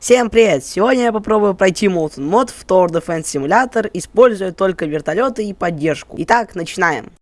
Всем привет! Сегодня я попробую пройти Molten мод в Tower Defense Simulator, используя только вертолеты и поддержку. Итак, начинаем.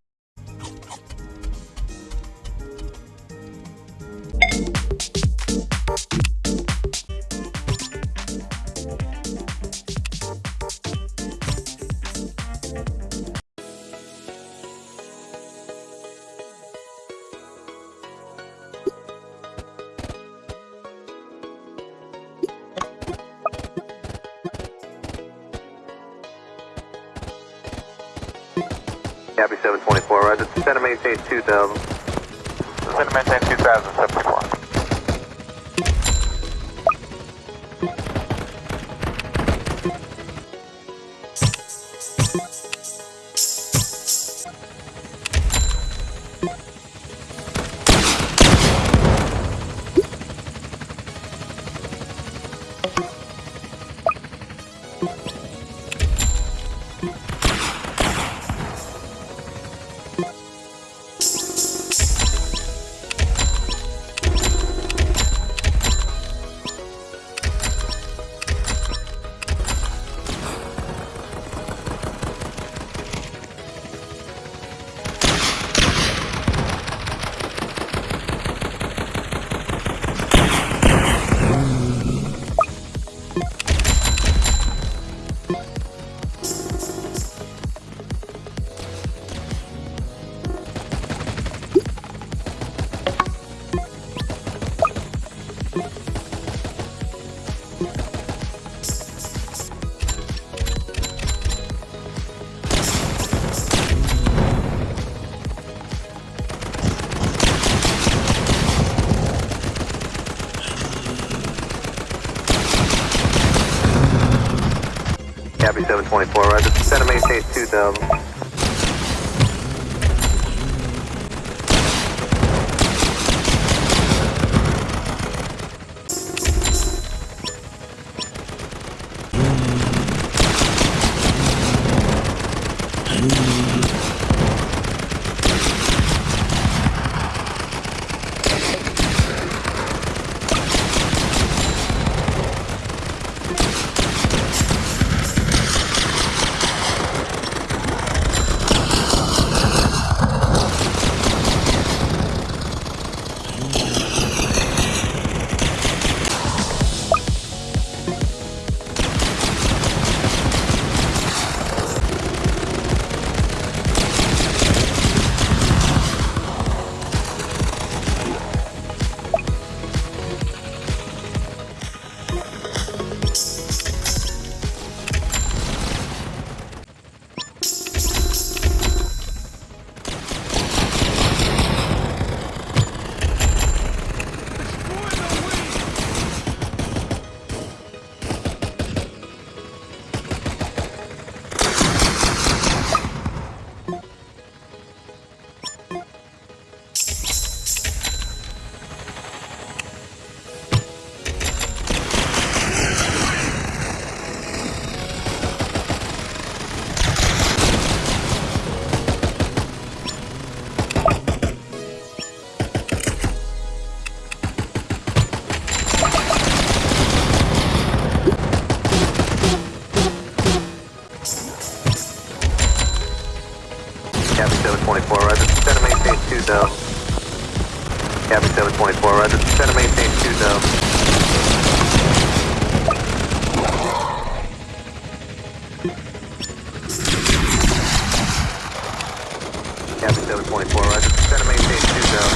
Copy 724, roger. And maintain 2000. Descend and maintain 2074. Copy 724, roger. And maintain 2000. 24, roger. Center maintain 2 down. Captain seven point four, roger. Center maintain 2 down.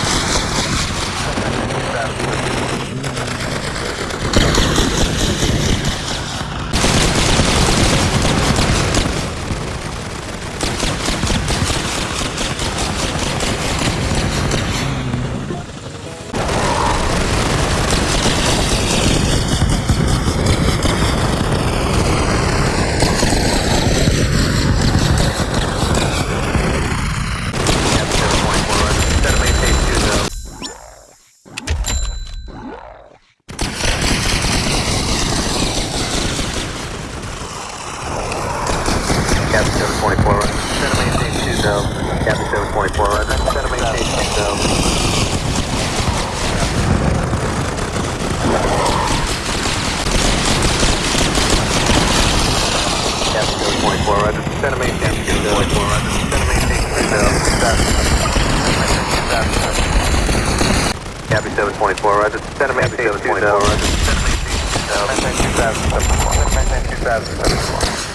Captain 724 right. Center maintain 2 no. Captain 724 right. Center maintain 2 no. Captain 724 right. Center maintain 2 no. Center maintain 2 no. Stop. Captain 724 right. Center maintain 2 no. Center maintain 2 no. Center maintain 2 no. Center maintain 2 no.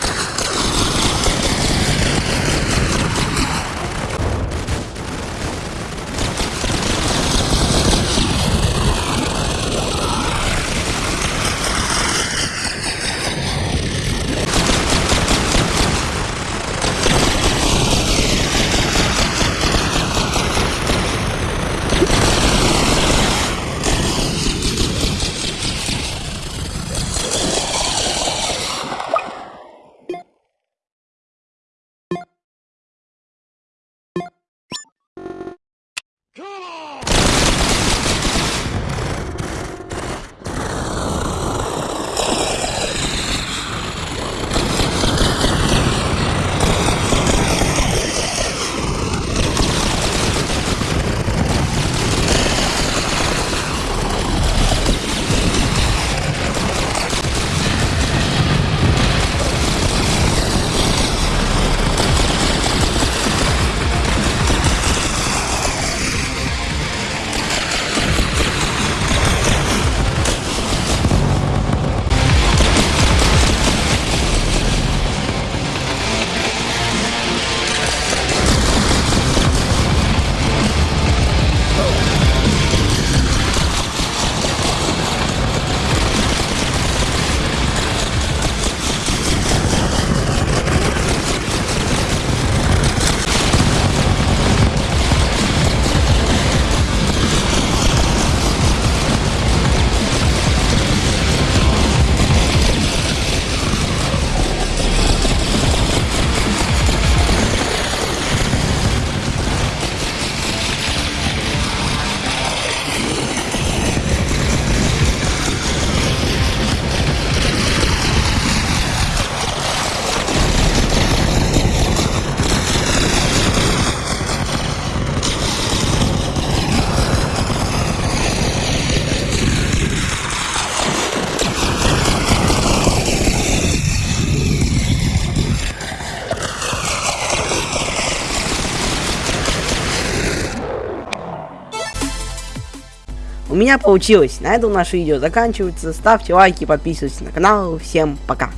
Меня получилось. На этом наше видео заканчивается. Ставьте лайки, подписывайтесь на канал. Всем пока.